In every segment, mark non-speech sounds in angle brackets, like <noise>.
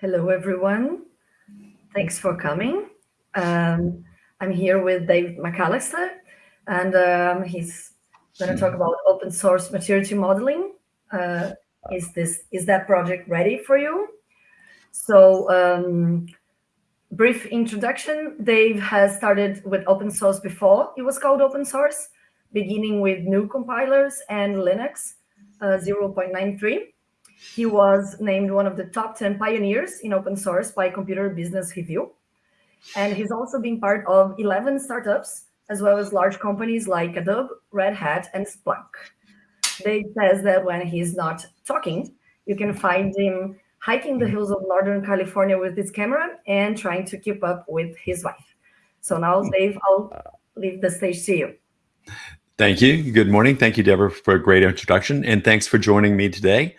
Hello, everyone. Thanks for coming. Um, I'm here with Dave McAllister, and um, he's going to talk about open source maturity modeling. Uh, is this is that project ready for you? So, um, brief introduction. Dave has started with open source before it was called open source, beginning with GNU compilers and Linux uh, 0.93. He was named one of the top 10 pioneers in open source by Computer Business Review. And he's also been part of 11 startups, as well as large companies like Adobe, Red Hat, and Splunk. Dave says that when he's not talking, you can find him hiking the hills of Northern California with his camera and trying to keep up with his wife. So now, Dave, I'll leave the stage to you. Thank you. Good morning. Thank you, Deborah, for a great introduction. And thanks for joining me today.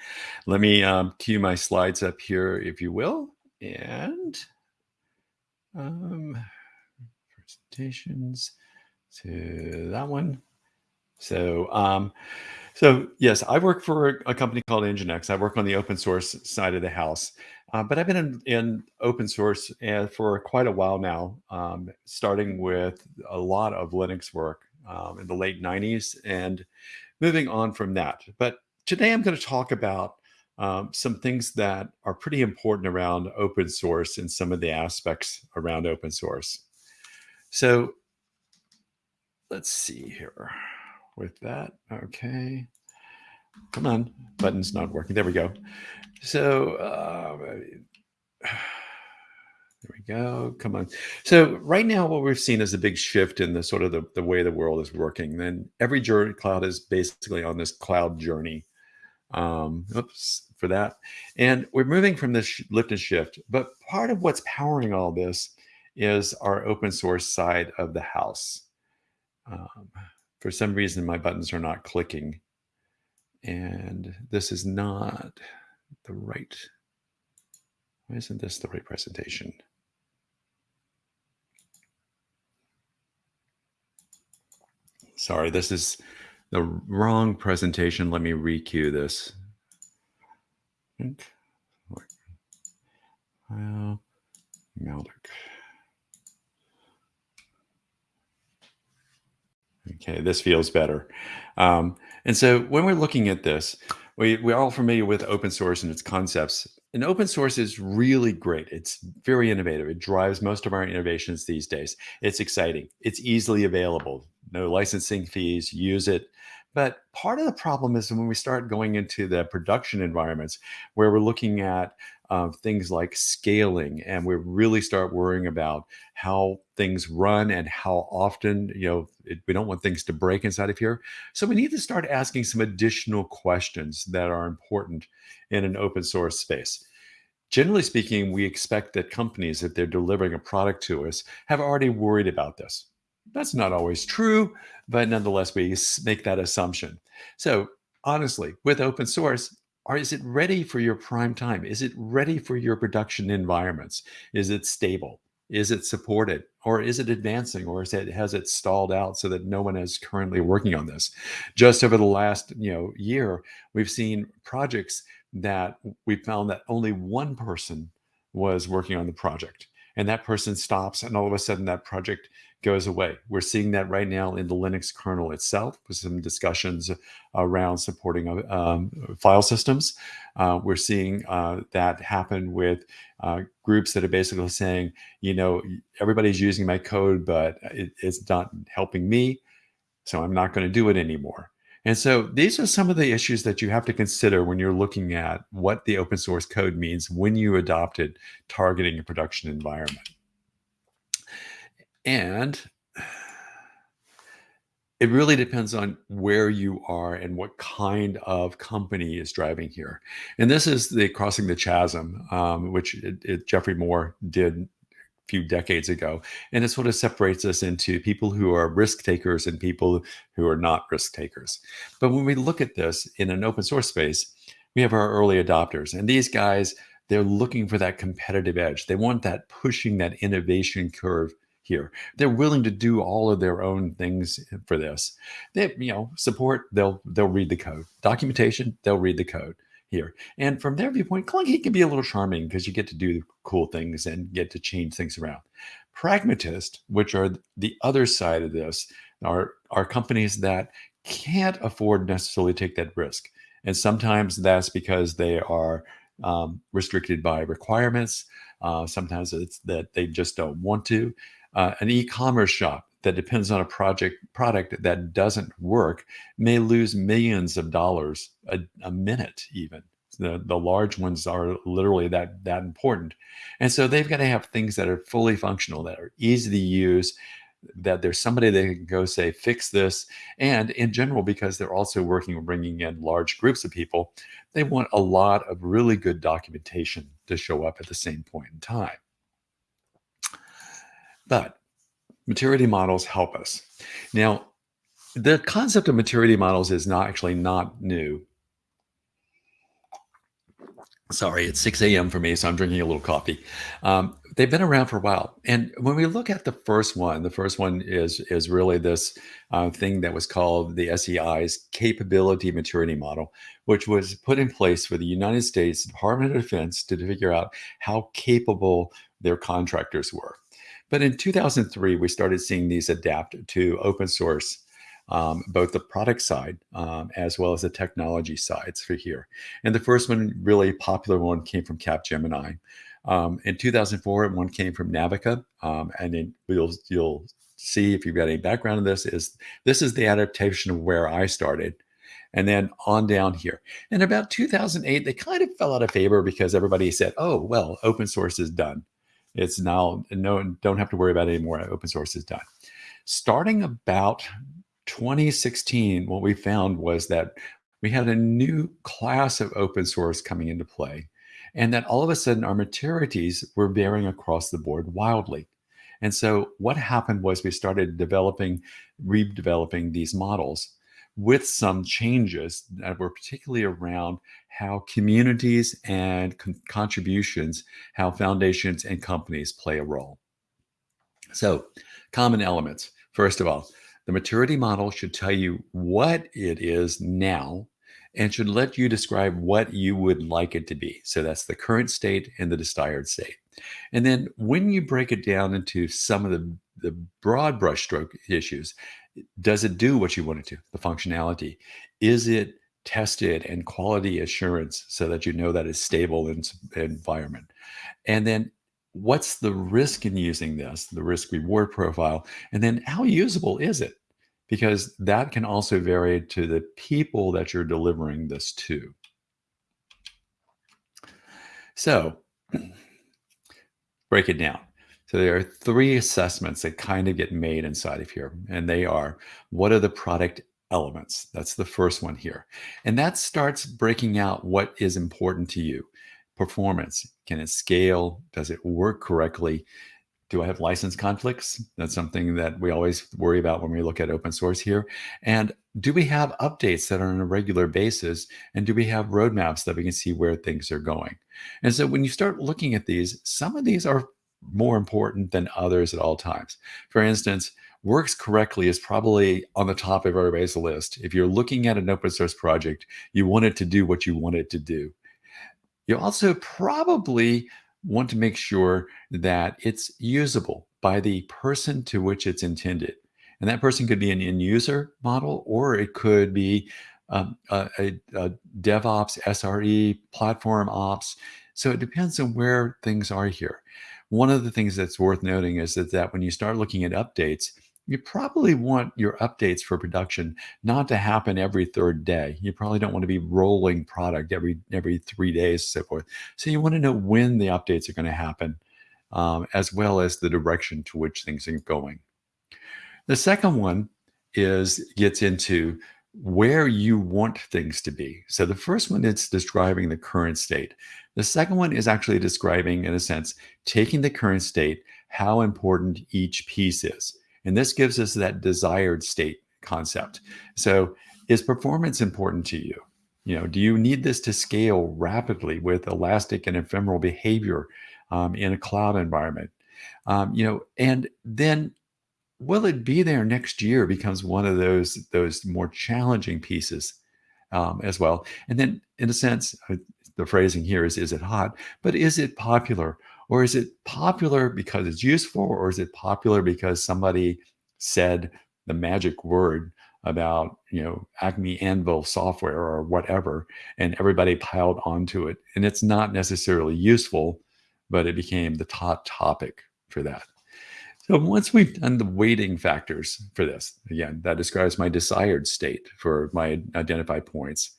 Let me um, cue my slides up here, if you will. And um, presentations to that one. So, um, so yes, I work for a company called Nginx. I work on the open source side of the house, uh, but I've been in, in open source uh, for quite a while now, um, starting with a lot of Linux work um, in the late 90s and moving on from that. But today I'm going to talk about um, some things that are pretty important around open source and some of the aspects around open source. So let's see here with that. Okay. Come on, button's not working. There we go. So uh, <sighs> there we go. Come on. So right now, what we've seen is a big shift in the sort of the, the way the world is working. Then every journey cloud is basically on this cloud journey. Um, oops, for that. And we're moving from this lift and shift. But part of what's powering all this is our open source side of the house. Um, for some reason, my buttons are not clicking. And this is not the right, why isn't this the right presentation? Sorry, this is the wrong presentation. Let me requeue this. Well. Okay, this feels better. Um, and so when we're looking at this, we, we're all familiar with open source and its concepts. And open source is really great. It's very innovative. It drives most of our innovations these days. It's exciting. It's easily available no licensing fees, use it. But part of the problem is when we start going into the production environments where we're looking at uh, things like scaling and we really start worrying about how things run and how often, you know, it, we don't want things to break inside of here. So we need to start asking some additional questions that are important in an open source space. Generally speaking, we expect that companies, if they're delivering a product to us, have already worried about this that's not always true, but nonetheless, we make that assumption. So honestly, with open source, are, is it ready for your prime time? Is it ready for your production environments? Is it stable? Is it supported? Or is it advancing? Or is it, has it stalled out so that no one is currently working on this? Just over the last you know year, we've seen projects that we found that only one person was working on the project and that person stops and all of a sudden that project goes away. We're seeing that right now in the Linux kernel itself with some discussions around supporting um, file systems. Uh, we're seeing uh, that happen with uh, groups that are basically saying, you know, everybody's using my code, but it, it's not helping me. So I'm not going to do it anymore. And so these are some of the issues that you have to consider when you're looking at what the open source code means when you adopted targeting a production environment. And it really depends on where you are and what kind of company is driving here. And this is the crossing the chasm, um, which it, it, Geoffrey Moore did a few decades ago. And it sort of separates us into people who are risk takers and people who are not risk takers. But when we look at this in an open source space, we have our early adopters. And these guys, they're looking for that competitive edge. They want that pushing that innovation curve here. They're willing to do all of their own things for this. They, you know, support, they'll they'll read the code. Documentation, they'll read the code. here. And from their viewpoint, clunky can be a little charming because you get to do cool things and get to change things around. Pragmatist, which are the other side of this, are, are companies that can't afford necessarily take that risk. And sometimes that's because they are um, restricted by requirements. Uh, sometimes it's that they just don't want to. Uh, an e-commerce shop that depends on a project product that doesn't work may lose millions of dollars a, a minute even. The, the large ones are literally that that important. And so they've got to have things that are fully functional that are easy to use that there's somebody that can go say fix this. And in general because they're also working on bringing in large groups of people they want a lot of really good documentation to show up at the same point in time but maturity models help us now the concept of maturity models is not actually not new sorry, it's 6 a.m. for me, so I'm drinking a little coffee. Um, they've been around for a while. And when we look at the first one, the first one is, is really this uh, thing that was called the SEI's Capability Maturity Model, which was put in place for the United States Department of Defense to figure out how capable their contractors were. But in 2003, we started seeing these adapt to open source um, both the product side um, as well as the technology sides for here. And the first one, really popular one, came from Capgemini. Um, in 2004, one came from Navica, um, and then you'll you'll see if you've got any background in this. Is this is the adaptation of where I started, and then on down here. In about 2008, they kind of fell out of favor because everybody said, "Oh, well, open source is done. It's now no don't have to worry about it anymore. Open source is done." Starting about 2016, what we found was that we had a new class of open source coming into play, and that all of a sudden our maturities were varying across the board wildly. And so what happened was we started developing, redeveloping these models with some changes that were particularly around how communities and con contributions, how foundations and companies play a role. So common elements. First of all, the maturity model should tell you what it is now and should let you describe what you would like it to be. So that's the current state and the desired state. And then when you break it down into some of the, the broad brushstroke issues, does it do what you want it to? The functionality. Is it tested and quality assurance so that you know that it's stable in environment? And then what's the risk in using this, the risk reward profile, and then how usable is it? Because that can also vary to the people that you're delivering this to. So <clears throat> break it down. So there are three assessments that kind of get made inside of here, and they are, what are the product elements? That's the first one here. And that starts breaking out what is important to you performance? Can it scale? Does it work correctly? Do I have license conflicts? That's something that we always worry about when we look at open source here. And do we have updates that are on a regular basis? And do we have roadmaps that we can see where things are going? And so when you start looking at these, some of these are more important than others at all times. For instance, works correctly is probably on the top of everybody's list. If you're looking at an open source project, you want it to do what you want it to do. You also probably want to make sure that it's usable by the person to which it's intended. And that person could be an end user model, or it could be um, a, a, a, DevOps, SRE, platform ops. So it depends on where things are here. One of the things that's worth noting is that, that when you start looking at updates, you probably want your updates for production not to happen every third day. You probably don't want to be rolling product every every three days, so forth. So you want to know when the updates are going to happen, um, as well as the direction to which things are going. The second one is gets into where you want things to be. So the first one is describing the current state. The second one is actually describing, in a sense, taking the current state, how important each piece is. And this gives us that desired state concept. So is performance important to you? You know, do you need this to scale rapidly with elastic and ephemeral behavior um, in a cloud environment? Um, you know, and then will it be there next year becomes one of those those more challenging pieces um, as well. And then, in a sense, uh, the phrasing here is is it hot, but is it popular? Or is it popular because it's useful, or is it popular because somebody said the magic word about you know Acme Anvil software or whatever, and everybody piled onto it, and it's not necessarily useful, but it became the top topic for that. So once we've done the weighting factors for this, again, that describes my desired state for my identified points,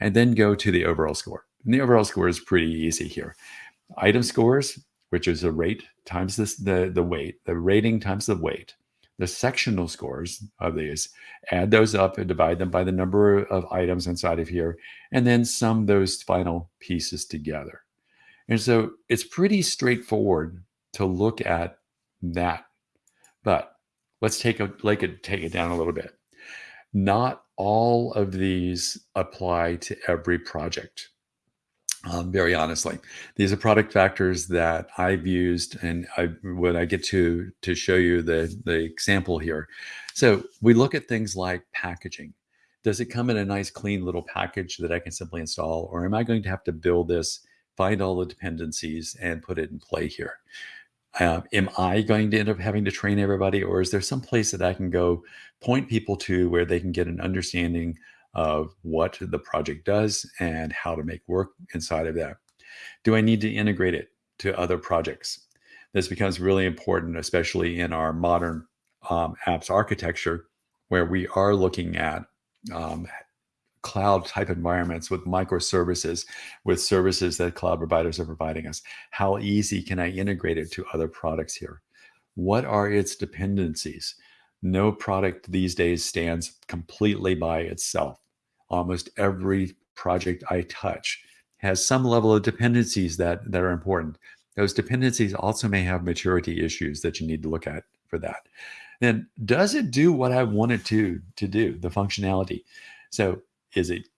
and then go to the overall score. And the overall score is pretty easy here. Item scores, which is the rate times this, the, the weight, the rating times the weight, the sectional scores of these, add those up and divide them by the number of items inside of here, and then sum those final pieces together. And so it's pretty straightforward to look at that. But let's take a like it take it down a little bit. Not all of these apply to every project. Um, very honestly, these are product factors that I've used, and I, when I get to to show you the the example here. So we look at things like packaging. Does it come in a nice, clean little package that I can simply install, or am I going to have to build this, find all the dependencies, and put it in play here? Uh, am I going to end up having to train everybody, or is there some place that I can go point people to where they can get an understanding of what the project does and how to make work inside of that? Do I need to integrate it to other projects? This becomes really important, especially in our modern um, apps architecture, where we are looking at um, cloud type environments with microservices, with services that cloud providers are providing us. How easy can I integrate it to other products here? What are its dependencies? No product these days stands completely by itself. Almost every project I touch has some level of dependencies that, that are important. Those dependencies also may have maturity issues that you need to look at for that. Then does it do what I want it to, to do, the functionality? So is it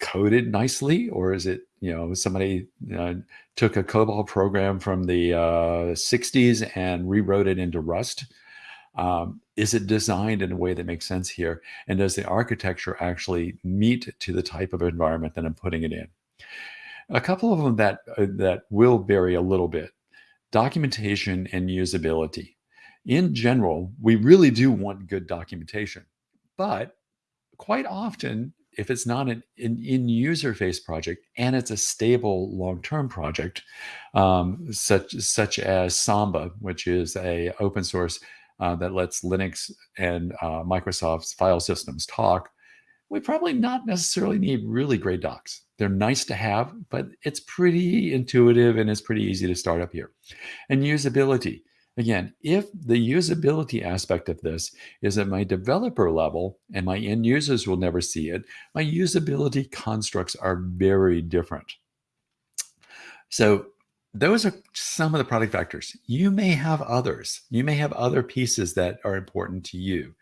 coded nicely or is it you know somebody took a cobol program from the uh, 60s and rewrote it into rust? Um, is it designed in a way that makes sense here? And does the architecture actually meet to the type of environment that i'm putting it in? A couple of them that uh, that will vary a little bit. Documentation and usability. In general we really do want good documentation but quite often if it's not an in, user face project and it's a stable long-term project, um, such such as Samba, which is a open source uh, that lets Linux and uh, Microsoft's file systems talk, we probably not necessarily need really great docs. They're nice to have, but it's pretty intuitive and it's pretty easy to start up here. And usability. Again, if the usability aspect of this is at my developer level and my end users will never see it, my usability constructs are very different. So those are some of the product factors. You may have others. You may have other pieces that are important to you.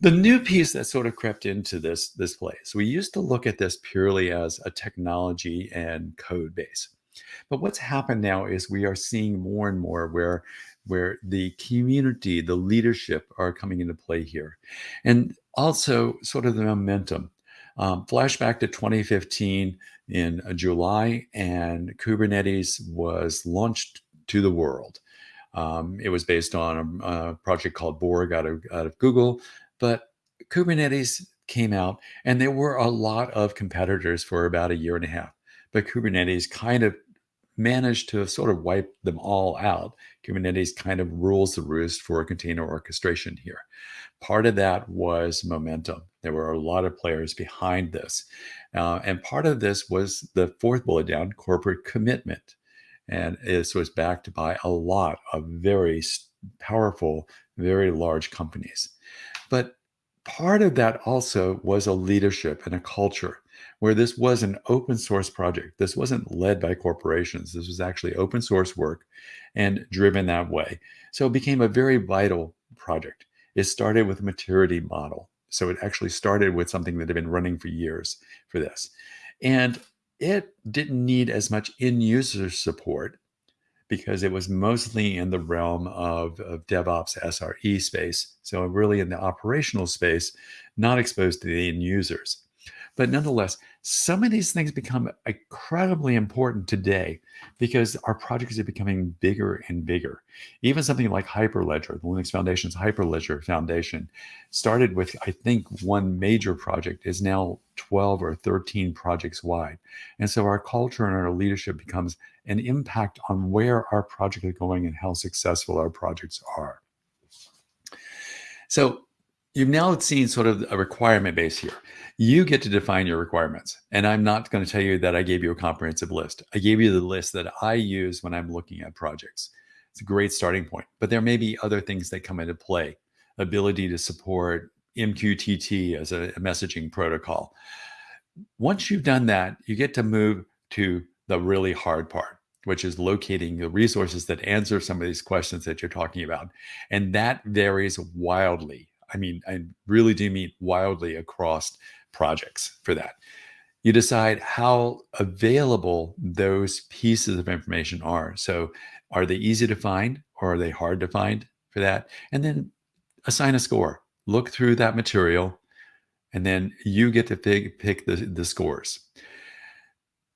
The new piece that sort of crept into this, this place, we used to look at this purely as a technology and code base. But what's happened now is we are seeing more and more where where the community, the leadership are coming into play here. And also sort of the momentum. Um, flashback to 2015 in uh, July, and Kubernetes was launched to the world. Um, it was based on a, a, project called Borg out of, out of Google, but Kubernetes came out, and there were a lot of competitors for about a year and a half. But Kubernetes kind of managed to sort of wipe them all out. Kubernetes kind of rules the roost for container orchestration here. Part of that was momentum. There were a lot of players behind this. Uh, and part of this was the fourth bullet down corporate commitment. And this was backed by a lot of very powerful, very large companies. But part of that also was a leadership and a culture where this was an open source project. This wasn't led by corporations. This was actually open source work and driven that way. So it became a very vital project. It started with a maturity model. So it actually started with something that had been running for years for this. And it didn't need as much in user support because it was mostly in the realm of, of DevOps SRE space. So really in the operational space, not exposed to the end users. But nonetheless, some of these things become incredibly important today because our projects are becoming bigger and bigger. Even something like Hyperledger, the Linux Foundation's Hyperledger Foundation, started with, I think, one major project, is now 12 or 13 projects wide. And so our culture and our leadership becomes an impact on where our projects are going and how successful our projects are. So you've now seen sort of a requirement base here. You get to define your requirements. And I'm not going to tell you that I gave you a comprehensive list. I gave you the list that I use when I'm looking at projects. It's a great starting point, but there may be other things that come into play. Ability to support MQTT as a, messaging protocol. Once you've done that, you get to move to the really hard part, which is locating the resources that answer some of these questions that you're talking about. And that varies wildly. I mean, I really do mean wildly across projects for that. You decide how available those pieces of information are. So, are they easy to find or are they hard to find for that? And then assign a score. Look through that material, and then you get to pick, pick the, the scores.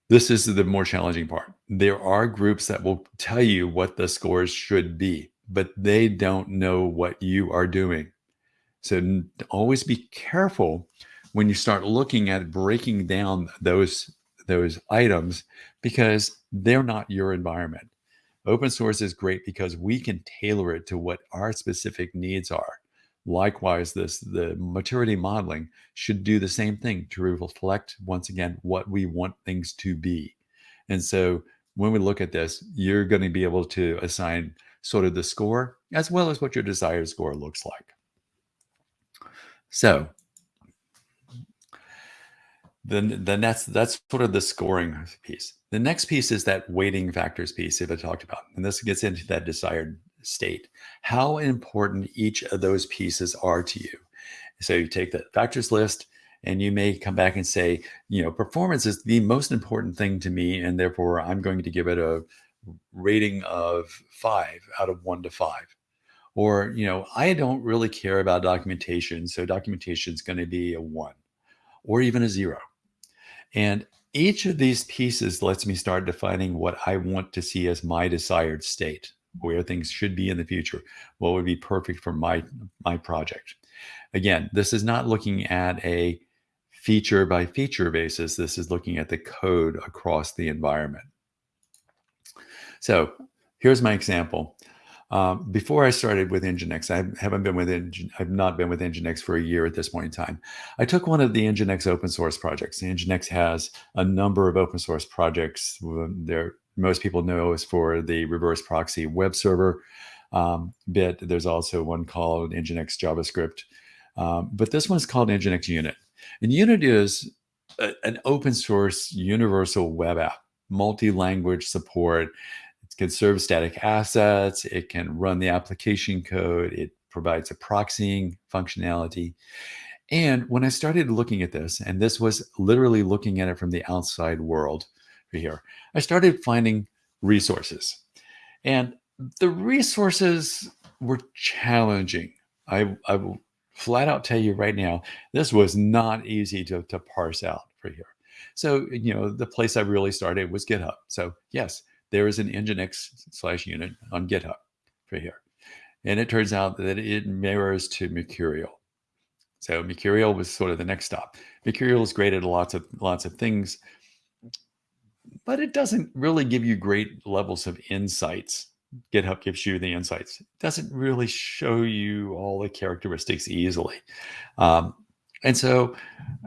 This is the more challenging part. There are groups that will tell you what the scores should be, but they don't know what you are doing. So always be careful when you start looking at breaking down those those items because they're not your environment. Open source is great because we can tailor it to what our specific needs are. Likewise, this the maturity modeling should do the same thing to reflect once again what we want things to be. And so when we look at this, you're going to be able to assign sort of the score as well as what your desired score looks like. So then then that's that's sort of the scoring piece. The next piece is that weighting factors piece that I talked about. And this gets into that desired state, how important each of those pieces are to you. So you take the factors list and you may come back and say, you know, performance is the most important thing to me. And therefore I'm going to give it a rating of five out of one to five. Or, you know, I don't really care about documentation. So documentation is going to be a one or even a zero. And each of these pieces lets me start defining what I want to see as my desired state where things should be in the future, what would be perfect for my my project. Again, this is not looking at a feature by feature basis. This is looking at the code across the environment. So here's my example. Um, before I started with Nginx, I haven't been with Engine, I've not been with Nginx for a year at this point in time. I took one of the Nginx open source projects. Nginx has a number of open source projects. They're most people know is for the reverse proxy web server um, bit. There's also one called Nginx JavaScript, um, but this one is called Nginx Unit. And Unit is a, an open source universal web app, multi-language support. Can serve static assets. It can run the application code. It provides a proxying functionality. And when I started looking at this, and this was literally looking at it from the outside world, here, I started finding resources. And the resources were challenging. I, I will flat out tell you right now, this was not easy to, to parse out for here. So, you know, the place I really started was GitHub. So, yes, there is an Nginx slash unit on GitHub for here. And it turns out that it mirrors to Mercurial. So Mercurial was sort of the next stop. Mercurial is great at lots of lots of things, but it doesn't really give you great levels of insights. GitHub gives you the insights. It doesn't really show you all the characteristics easily. Um, and so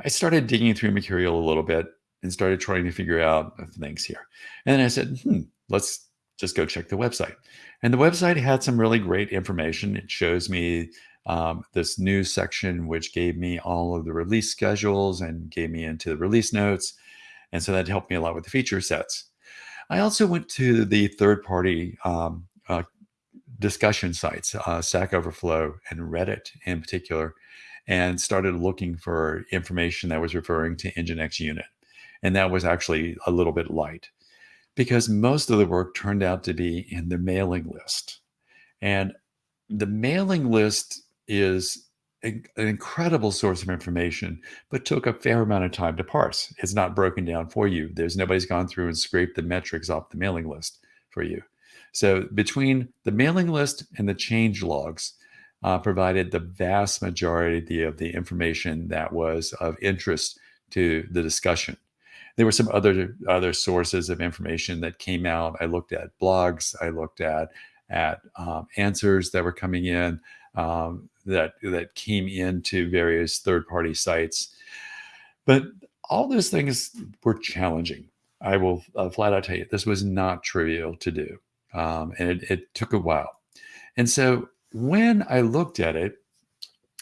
I started digging through Mercurial a little bit and started trying to figure out things here. And then I said, hmm, let's just go check the website. And the website had some really great information. It shows me um, this new section, which gave me all of the release schedules and gave me into the release notes. And so that helped me a lot with the feature sets. I also went to the third party um, uh, discussion sites, uh, Stack Overflow and Reddit in particular, and started looking for information that was referring to Nginx unit. And that was actually a little bit light because most of the work turned out to be in the mailing list. And the mailing list is an incredible source of information, but took a fair amount of time to parse. It's not broken down for you. There's nobody's gone through and scraped the metrics off the mailing list for you. So between the mailing list and the change logs, uh, provided the vast majority of the information that was of interest to the discussion. There were some other other sources of information that came out. I looked at blogs. I looked at at um, answers that were coming in um, that that came into various third party sites. But all those things were challenging. I will uh, flat out tell you, this was not trivial to do, um, and it, it took a while. And so when I looked at it,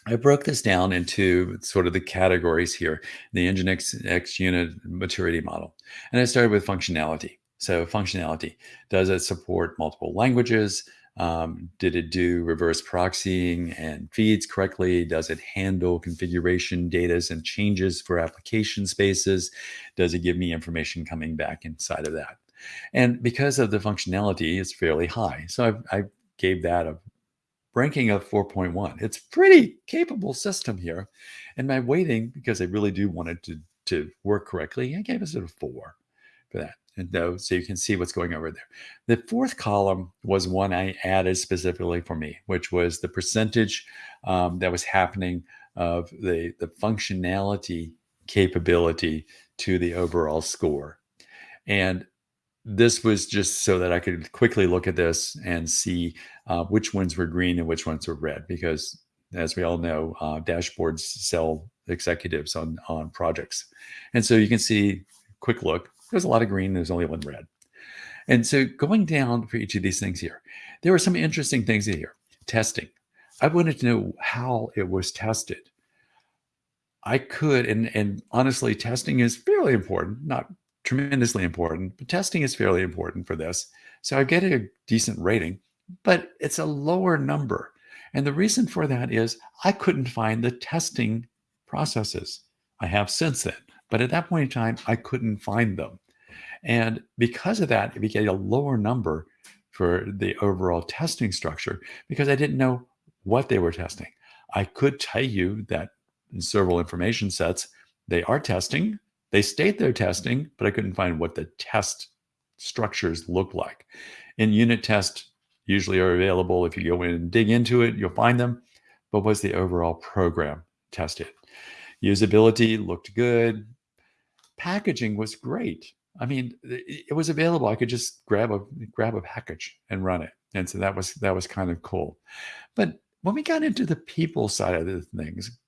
I broke this down into sort of the categories here, the Nginx X unit maturity model. And I started with functionality. So functionality, does it support multiple languages? Um, did it do reverse proxying and feeds correctly? Does it handle configuration data and changes for application spaces? Does it give me information coming back inside of that? And because of the functionality, it's fairly high. So I, I gave that a ranking of 4.1. It's pretty capable system here. And my weighting, because I really do want it to, to work correctly, I gave it a four for that. And though, so you can see what's going over there. The fourth column was one I added specifically for me, which was the percentage um, that was happening of the, the functionality capability to the overall score. And this was just so that I could quickly look at this and see uh, which ones were green and which ones were red, because as we all know, uh, dashboards sell executives on on projects, and so you can see quick look. There's a lot of green. There's only one red, and so going down for each of these things here, there were some interesting things here. Testing. I wanted to know how it was tested. I could, and and honestly, testing is fairly important. Not tremendously important, but testing is fairly important for this. So I get a decent rating, but it's a lower number. And the reason for that is I couldn't find the testing processes. I have since then, but at that point in time, I couldn't find them. And because of that, we get a lower number for the overall testing structure because I didn't know what they were testing. I could tell you that in several information sets, they are testing, they state they're testing, but I couldn't find what the test structures look like. In unit tests usually are available. If you go in and dig into it, you'll find them. But was the overall program tested? Usability looked good. Packaging was great. I mean, it was available. I could just grab a grab a package and run it, and so that was that was kind of cool. But when we got into the people side of the things,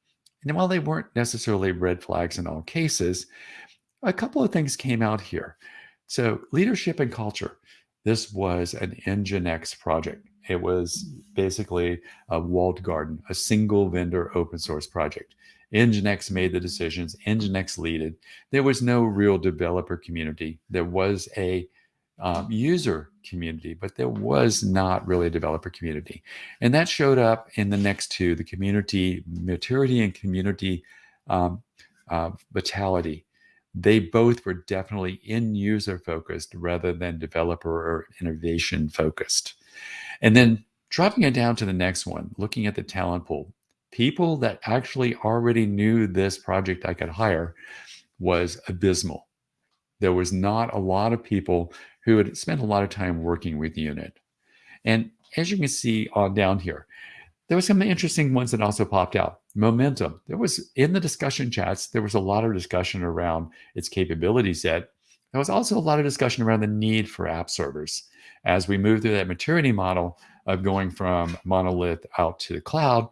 and while they weren't necessarily red flags in all cases, a couple of things came out here. So, leadership and culture. This was an Nginx project. It was basically a walled garden, a single vendor open source project. Nginx made the decisions, Nginx leaded. There was no real developer community. There was a um, user community, but there was not really a developer community. And that showed up in the next two, the community maturity and community um, uh, vitality. They both were definitely in user focused rather than developer or innovation focused. And then dropping it down to the next one, looking at the talent pool, people that actually already knew this project I could hire was abysmal. There was not a lot of people who had spent a lot of time working with the unit. And as you can see on down here, there were some interesting ones that also popped out. Momentum. There was in the discussion chats, there was a lot of discussion around its capability set. There was also a lot of discussion around the need for app servers. As we move through that maturity model of going from monolith out to the cloud,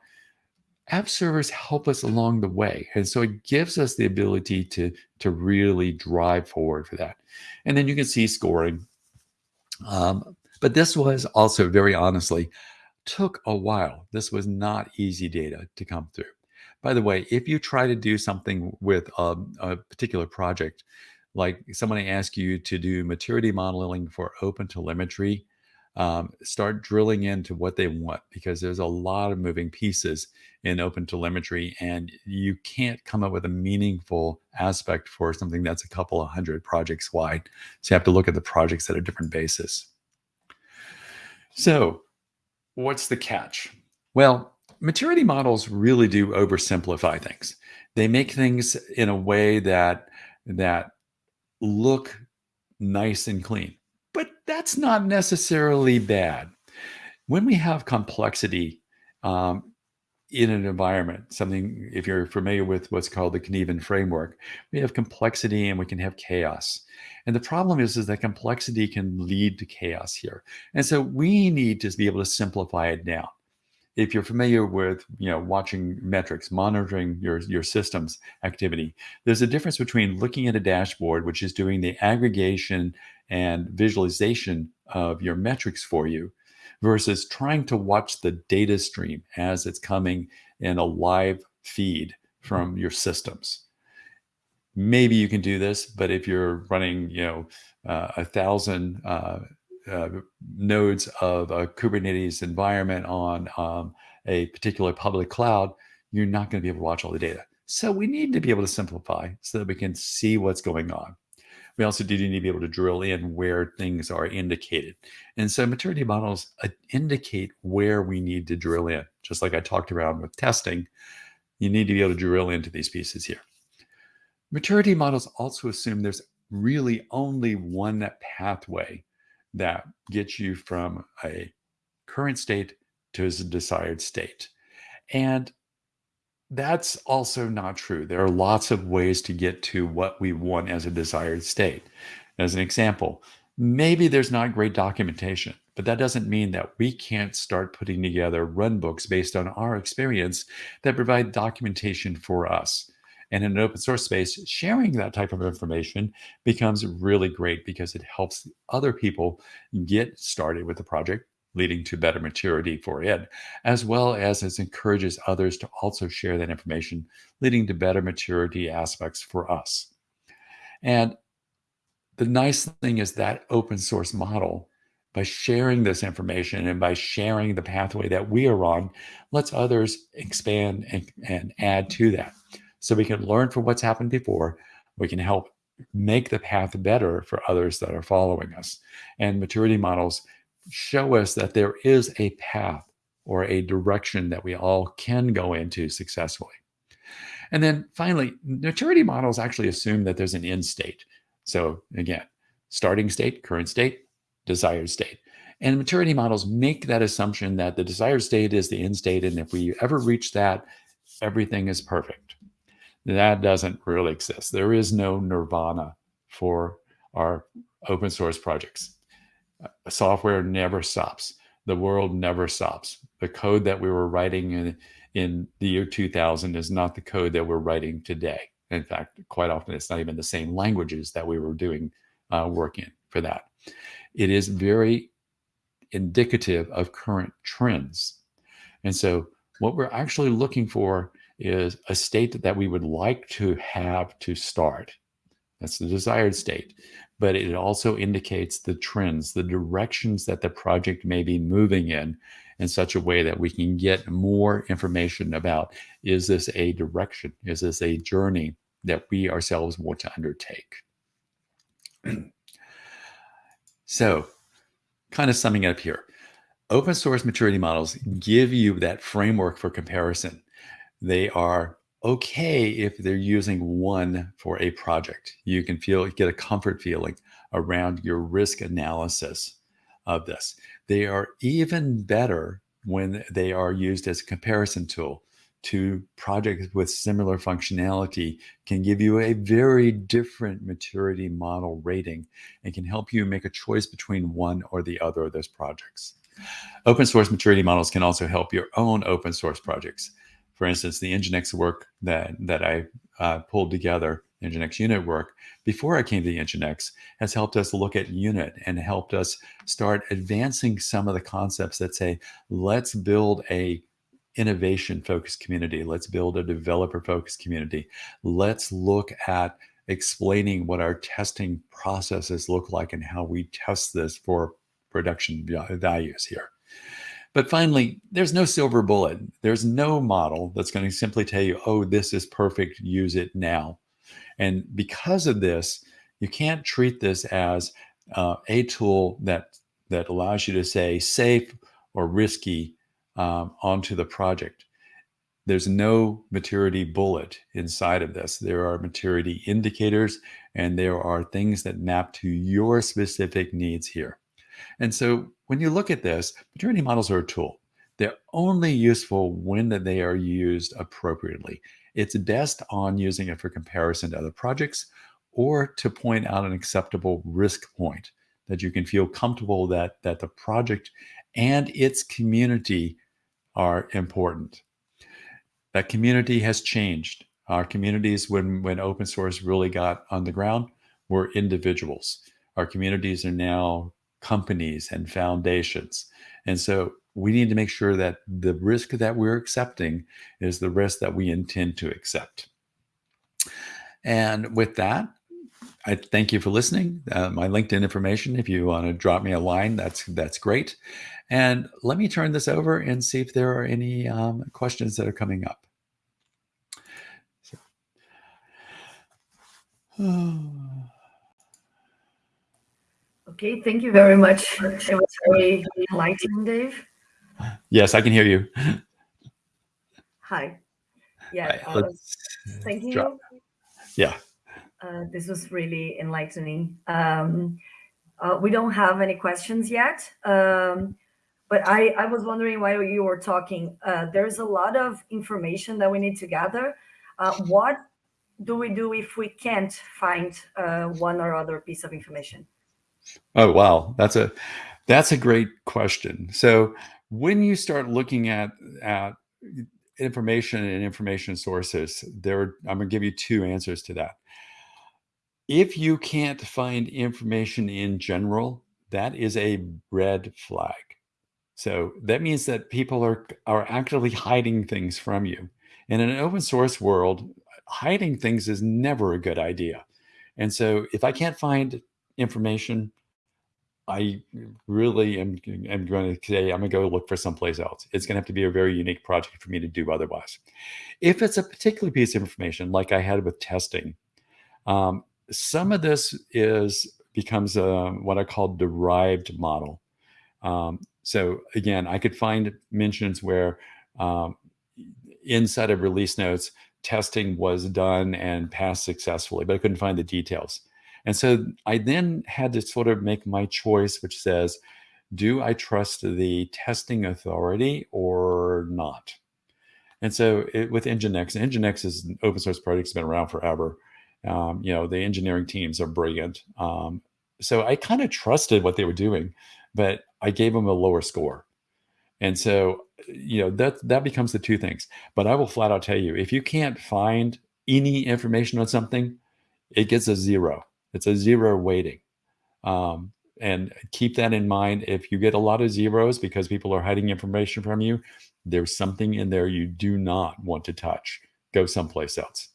app servers help us along the way. And so it gives us the ability to, to really drive forward for that. And then you can see scoring. Um, but this was also very honestly, took a while. This was not easy data to come through. By the way, if you try to do something with a, a particular project, like somebody asks you to do maturity modeling for open telemetry, um, start drilling into what they want because there's a lot of moving pieces in open telemetry and you can't come up with a meaningful aspect for something that's a couple of hundred projects wide so you have to look at the projects at a different basis so what's the catch well maturity models really do oversimplify things. They make things in a way that that look nice and clean. That's not necessarily bad. When we have complexity um, in an environment, something, if you're familiar with what's called the Cynefin framework, we have complexity and we can have chaos. And the problem is, is that complexity can lead to chaos here. And so we need to be able to simplify it down if you're familiar with you know watching metrics monitoring your your systems activity there's a difference between looking at a dashboard which is doing the aggregation and visualization of your metrics for you versus trying to watch the data stream as it's coming in a live feed from your systems maybe you can do this but if you're running you know uh, a thousand uh, uh, nodes of a Kubernetes environment on um, a particular public cloud, you're not going to be able to watch all the data. So we need to be able to simplify so that we can see what's going on. We also do need to be able to drill in where things are indicated. And so maturity models uh, indicate where we need to drill in. Just like I talked around with testing, you need to be able to drill into these pieces here. Maturity models also assume there's really only one pathway that gets you from a current state to a desired state. And that's also not true. There are lots of ways to get to what we want as a desired state. As an example, maybe there's not great documentation, but that doesn't mean that we can't start putting together run books based on our experience that provide documentation for us. And in an open source space, sharing that type of information becomes really great because it helps other people get started with the project, leading to better maturity for it, as well as it encourages others to also share that information, leading to better maturity aspects for us. And the nice thing is that open source model by sharing this information and by sharing the pathway that we are on, lets others expand and, and add to that so we can learn from what's happened before. We can help make the path better for others that are following us. And maturity models show us that there is a path or a direction that we all can go into successfully. And then finally, maturity models actually assume that there's an end state. So again, starting state, current state, desired state. And maturity models make that assumption that the desired state is the end state. And if we ever reach that, everything is perfect. That doesn't really exist. There is no nirvana for our open source projects. Software never stops. The world never stops. The code that we were writing in, in the year 2000 is not the code that we're writing today. In fact, quite often it's not even the same languages that we were doing uh, work in for that. It is very indicative of current trends. And so what we're actually looking for is a state that we would like to have to start. That's the desired state. But it also indicates the trends, the directions that the project may be moving in, in such a way that we can get more information about is this a direction? Is this a journey that we ourselves want to undertake? <clears throat> so, kind of summing up here open source maturity models give you that framework for comparison they are okay if they're using one for a project. You can feel get a comfort feeling around your risk analysis of this. They are even better when they are used as a comparison tool to projects with similar functionality can give you a very different maturity model rating and can help you make a choice between one or the other of those projects. Open source maturity models can also help your own open source projects for instance, the Nginx work that, that I uh, pulled together, Nginx unit work, before I came to the Nginx has helped us look at unit and helped us start advancing some of the concepts that say, let's build a innovation focused community. Let's build a developer focused community. Let's look at explaining what our testing processes look like and how we test this for production values here. But finally, there's no silver bullet. There's no model that's going to simply tell you, oh, this is perfect, use it now. And because of this, you can't treat this as uh, a tool that, that allows you to say safe or risky um, onto the project. there's no maturity bullet inside of this. There are maturity indicators and there are things that map to your specific needs here. And so when you look at this, maturity models are a tool. They're only useful when they are used appropriately. It's best on using it for comparison to other projects or to point out an acceptable risk point that you can feel comfortable that, that the project and its community are important. That community has changed. Our communities, when, when open source really got on the ground, were individuals. Our communities are now companies and foundations. And so we need to make sure that the risk that we're accepting is the risk that we intend to accept. And with that, I thank you for listening. Uh, my LinkedIn information, if you want to drop me a line, that's that's great. And let me turn this over and see if there are any um, questions that are coming up. So. <sighs> Okay, thank you very much. It was very enlightening, Dave. Yes, I can hear you. Hi. Yeah, right, thank you. Drop. Yeah. Uh, this was really enlightening. Um, uh, we don't have any questions yet, um, but I, I was wondering while you were talking, uh, there's a lot of information that we need to gather. Uh, what do we do if we can't find uh, one or other piece of information? Oh, wow. That's a, that's a great question. So when you start looking at, at information and information sources, there, I'm gonna give you two answers to that. If you can't find information in general, that is a red flag. So that means that people are, are actively hiding things from you. In an open source world, hiding things is never a good idea. And so if I can't find information, I really am, am going to say, I'm going to go look for someplace else. It's going to have to be a very unique project for me to do otherwise. If it's a particular piece of information, like I had with testing, um, some of this is becomes a, what I call derived model. Um, so again, I could find mentions where um, inside of release notes, testing was done and passed successfully, but I couldn't find the details. And so I then had to sort of make my choice, which says, do I trust the testing authority or not? And so it, with Nginx, Nginx is an open source project, it's been around forever. Um, you know, the engineering teams are brilliant. Um, so I kind of trusted what they were doing, but I gave them a lower score. And so, you know, that that becomes the two things. But I will flat out tell you, if you can't find any information on something, it gets a zero. It's a zero weighting. Um, and keep that in mind. If you get a lot of zeros because people are hiding information from you, there's something in there you do not want to touch. Go someplace else.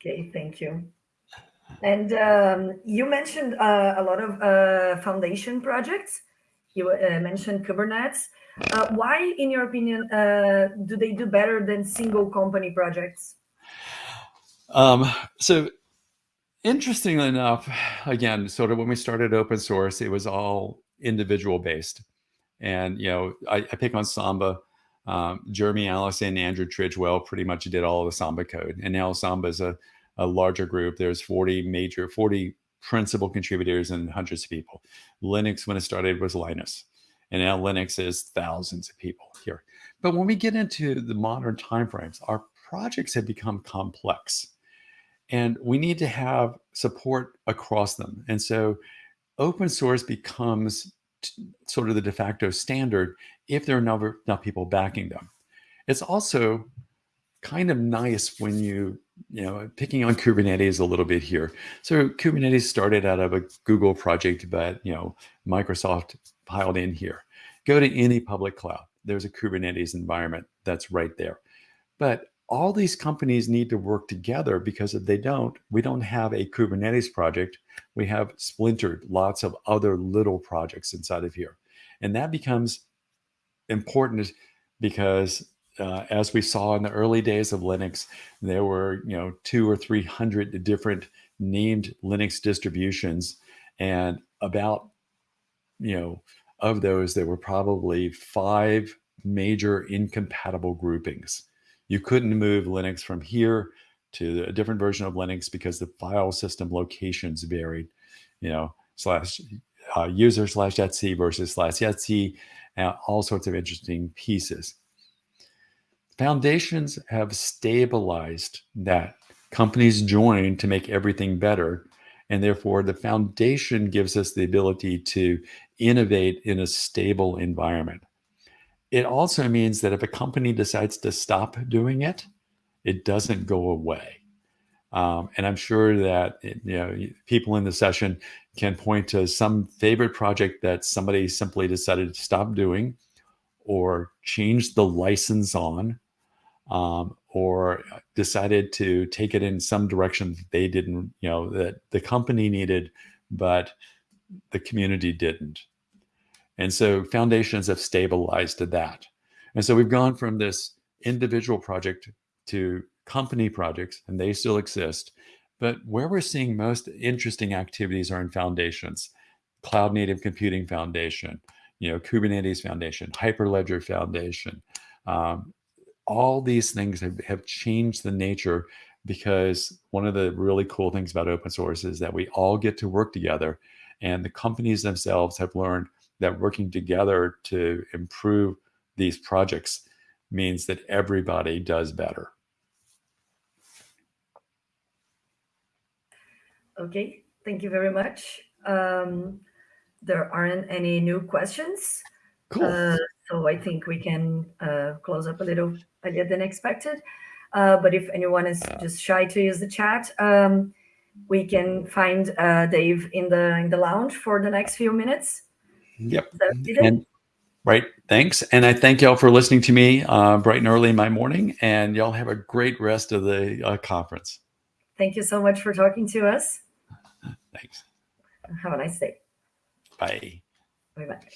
Okay, thank you. And um, you mentioned uh, a lot of uh, foundation projects. You uh, mentioned Kubernetes. Uh, why, in your opinion, uh, do they do better than single company projects? Um, so interestingly enough, again, sort of when we started open source, it was all individual based. And, you know, I, I pick on Samba um, Jeremy Allison, Andrew Tridgell pretty much did all the Samba code. And now Samba is a a larger group. There's 40 major, 40 principal contributors and hundreds of people. Linux, when it started, was Linus. And now Linux is thousands of people here. But when we get into the modern timeframes, our projects have become complex. And we need to have support across them. And so open source becomes sort of the de facto standard if there are enough, enough people backing them. It's also kind of nice when you you know, picking on Kubernetes a little bit here. So Kubernetes started out of a Google project, but you know, Microsoft piled in here. Go to any public cloud. There's a Kubernetes environment that's right there. But all these companies need to work together because if they don't, we don't have a Kubernetes project. We have splintered lots of other little projects inside of here. And that becomes important because uh, as we saw in the early days of Linux, there were you know two or three hundred different named Linux distributions, and about you know of those there were probably five major incompatible groupings. You couldn't move Linux from here to a different version of Linux because the file system locations varied, you know, slash uh, user slash etc versus slash and all sorts of interesting pieces. Foundations have stabilized that. Companies join to make everything better. And therefore, the foundation gives us the ability to innovate in a stable environment. It also means that if a company decides to stop doing it, it doesn't go away. Um, and I'm sure that you know people in the session can point to some favorite project that somebody simply decided to stop doing, or change the license on, um, or decided to take it in some direction that they didn't, you know, that the company needed, but the community didn't. And so foundations have stabilized to that. And so we've gone from this individual project to company projects, and they still exist. But where we're seeing most interesting activities are in foundations, Cloud Native Computing Foundation, you know, Kubernetes Foundation, Hyperledger Foundation. Um, all these things have, have changed the nature because one of the really cool things about open source is that we all get to work together and the companies themselves have learned that working together to improve these projects means that everybody does better. Okay, thank you very much. Um, there aren't any new questions. Cool. Uh, so I think we can uh, close up a little earlier than expected. Uh, but if anyone is just shy to use the chat, um, we can find uh, Dave in the in the lounge for the next few minutes. Yep. And, right. Thanks. And I thank y'all for listening to me uh, bright and early in my morning. And y'all have a great rest of the uh, conference. Thank you so much for talking to us. <laughs> Thanks. Have a nice day. Bye. Bye bye.